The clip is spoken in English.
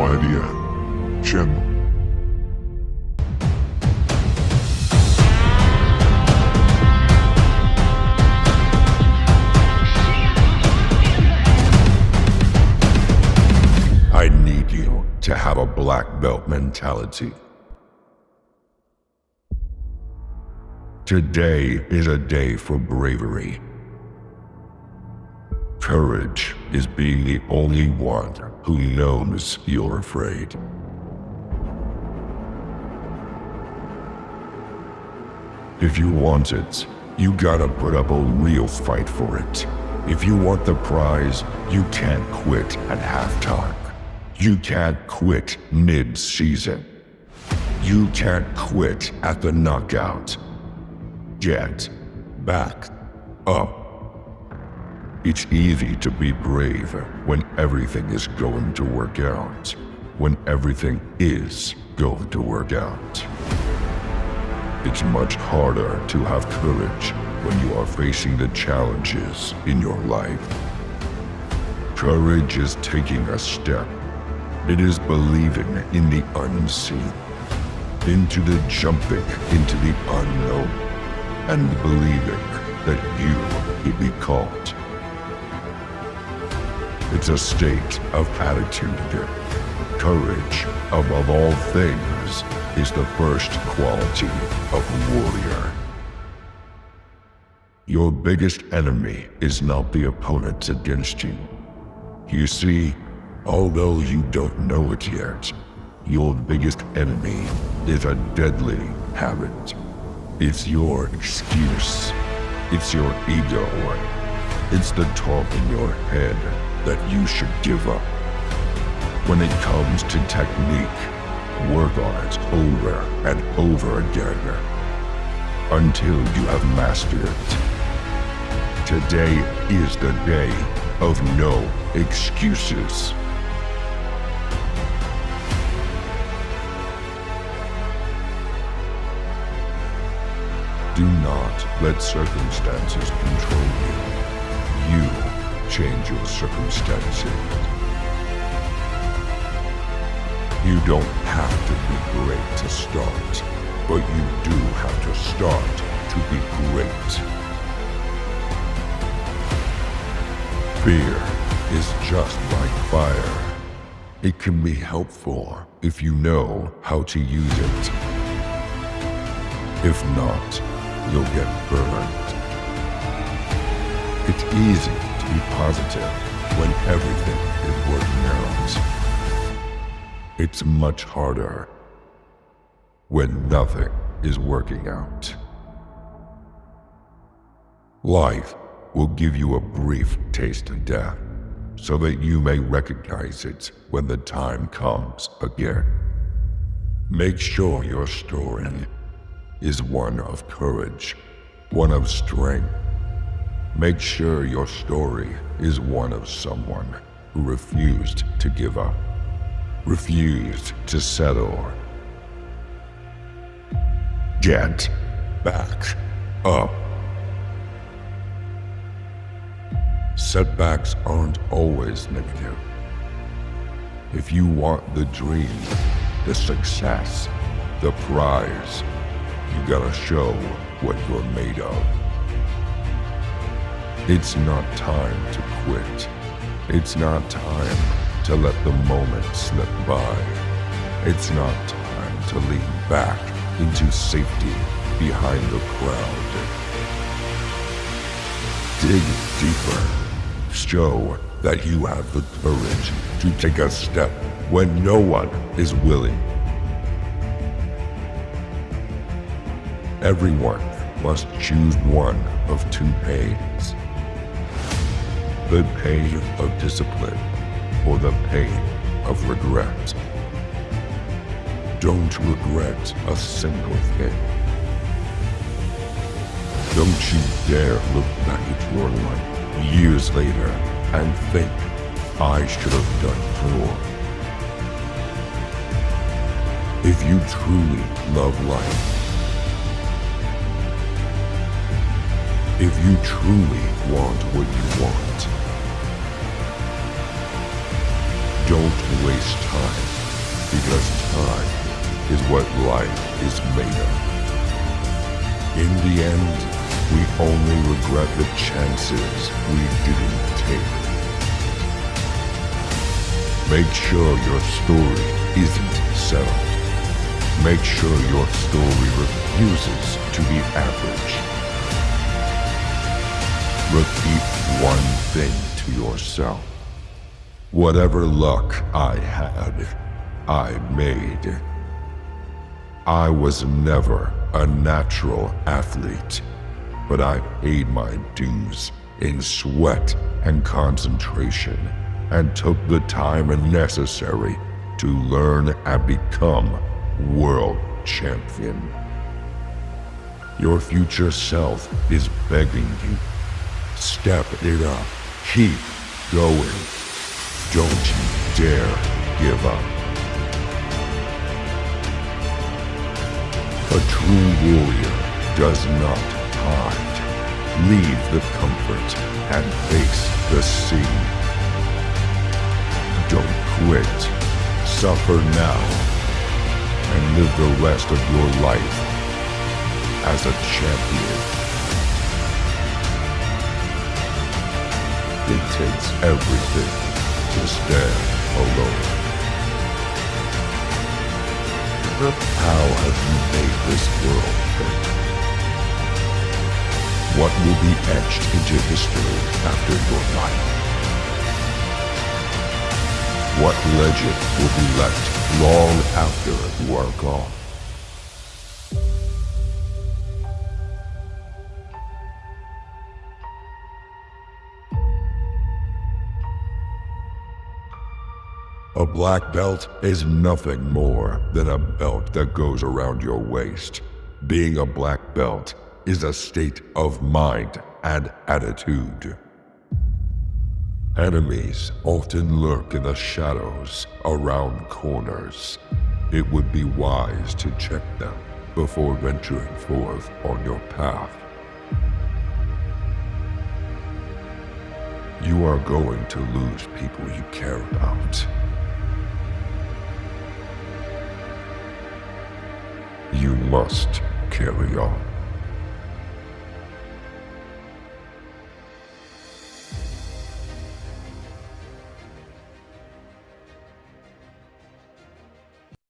Channel. I need you to have a black belt mentality. Today is a day for bravery. Courage is being the only one who knows you're afraid. If you want it, you gotta put up a real fight for it. If you want the prize, you can't quit at halftime. You can't quit mid-season. You can't quit at the knockout. Get back up. It's easy to be brave when everything is going to work out. When everything is going to work out. It's much harder to have courage when you are facing the challenges in your life. Courage is taking a step. It is believing in the unseen, into the jumping into the unknown, and believing that you will be caught. It's a state of attitude. Courage, above all things, is the first quality of a warrior. Your biggest enemy is not the opponent against you. You see, although you don't know it yet, your biggest enemy is a deadly habit. It's your excuse. It's your ego. It's the talk in your head that you should give up. When it comes to technique, work on it over and over again until you have mastered it. Today is the day of no excuses. Do not let circumstances control you. You change your circumstances. You don't have to be great to start, but you do have to start to be great. Fear is just like fire. It can be helpful if you know how to use it. If not, you'll get burned. It's easy to be positive when everything is working out. It's much harder when nothing is working out. Life will give you a brief taste of death so that you may recognize it when the time comes again. Make sure your story is one of courage, one of strength. Make sure your story is one of someone who refused to give up, refused to settle. Get back up. Setbacks aren't always negative. If you want the dream, the success, the prize, you gotta show what you're made of. It's not time to quit. It's not time to let the moment slip by. It's not time to lean back into safety behind the crowd. Dig deeper. Show that you have the courage to take a step when no one is willing. Everyone must choose one of two pains. The pain of discipline or the pain of regret. Don't regret a single thing. Don't you dare look back at your life years later and think, I should have done more. If you truly love life, if you truly want what you want, don't waste time because time is what life is made of. In the end, we only regret the chances we didn't take. Make sure your story isn't settled. Make sure your story refuses to be average. Repeat one thing to yourself. Whatever luck I had, I made. I was never a natural athlete, but I paid my dues in sweat and concentration and took the time necessary to learn and become world champion. Your future self is begging you. Step it up. Keep going. Don't you dare give up. A true warrior does not hide. Leave the comfort and face the sea. Don't quit. Suffer now and live the rest of your life as a champion. It takes everything to stand alone. How have you made this world better? What will be etched into history after your life? What legend will be left long after you are gone? Black belt is nothing more than a belt that goes around your waist. Being a black belt is a state of mind and attitude. Enemies often lurk in the shadows around corners. It would be wise to check them before venturing forth on your path. You are going to lose people you care about. You must carry on.